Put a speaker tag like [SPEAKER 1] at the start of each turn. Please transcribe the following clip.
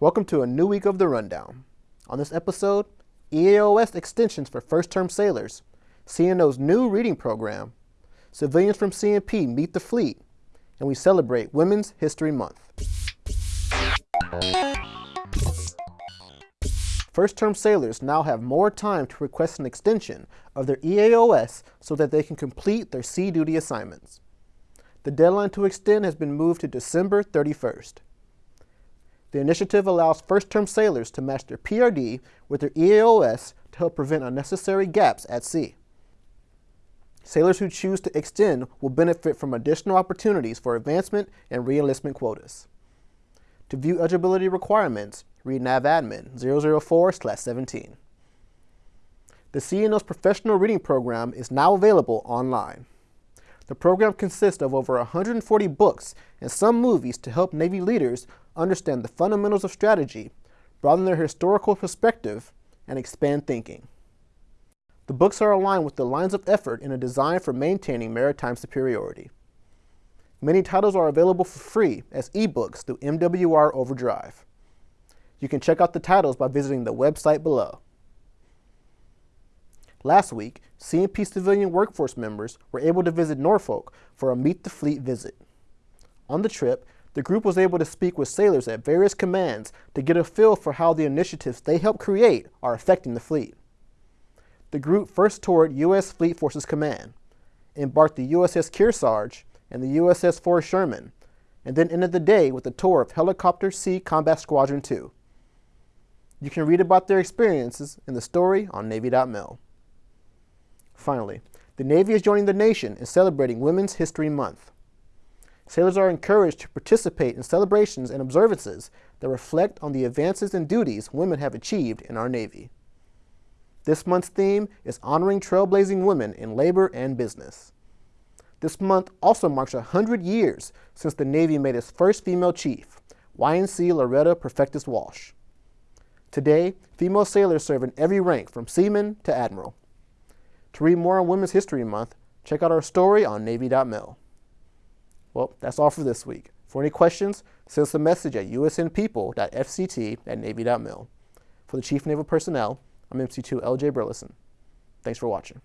[SPEAKER 1] Welcome to a new week of the Rundown. On this episode, EAOS extensions for first-term sailors, CNO's new reading program, civilians from CNP meet the fleet, and we celebrate Women's History Month. First-term sailors now have more time to request an extension of their EAOS so that they can complete their sea duty assignments. The deadline to extend has been moved to December 31st. The initiative allows first-term sailors to match their PRD with their EAOS to help prevent unnecessary gaps at sea. Sailors who choose to extend will benefit from additional opportunities for advancement and reenlistment quotas. To view eligibility requirements, read NAVADMIN 004-17. The CNO's professional reading program is now available online. The program consists of over 140 books and some movies to help Navy leaders understand the fundamentals of strategy, broaden their historical perspective, and expand thinking. The books are aligned with the lines of effort in a design for maintaining maritime superiority. Many titles are available for free as ebooks through MWR Overdrive. You can check out the titles by visiting the website below. Last week, CNP civilian workforce members were able to visit Norfolk for a Meet the Fleet visit. On the trip, the group was able to speak with sailors at various commands to get a feel for how the initiatives they helped create are affecting the fleet. The group first toured U.S. Fleet Forces Command, embarked the USS Kearsarge and the USS Forrest Sherman, and then ended the day with a tour of Helicopter Sea Combat Squadron 2. You can read about their experiences in the story on Navy.mil. Finally, the Navy is joining the nation in celebrating Women's History Month. Sailors are encouraged to participate in celebrations and observances that reflect on the advances and duties women have achieved in our Navy. This month's theme is honoring trailblazing women in labor and business. This month also marks 100 years since the Navy made its first female chief, YNC Loretta Perfectus Walsh. Today, female sailors serve in every rank from seaman to admiral. To read more on Women's History Month, check out our story on Navy.mil. Well, that's all for this week. For any questions, send us a message at usnpeople.fct at Navy.mil. For the Chief Naval Personnel, I'm MC2 LJ Burleson. Thanks for watching.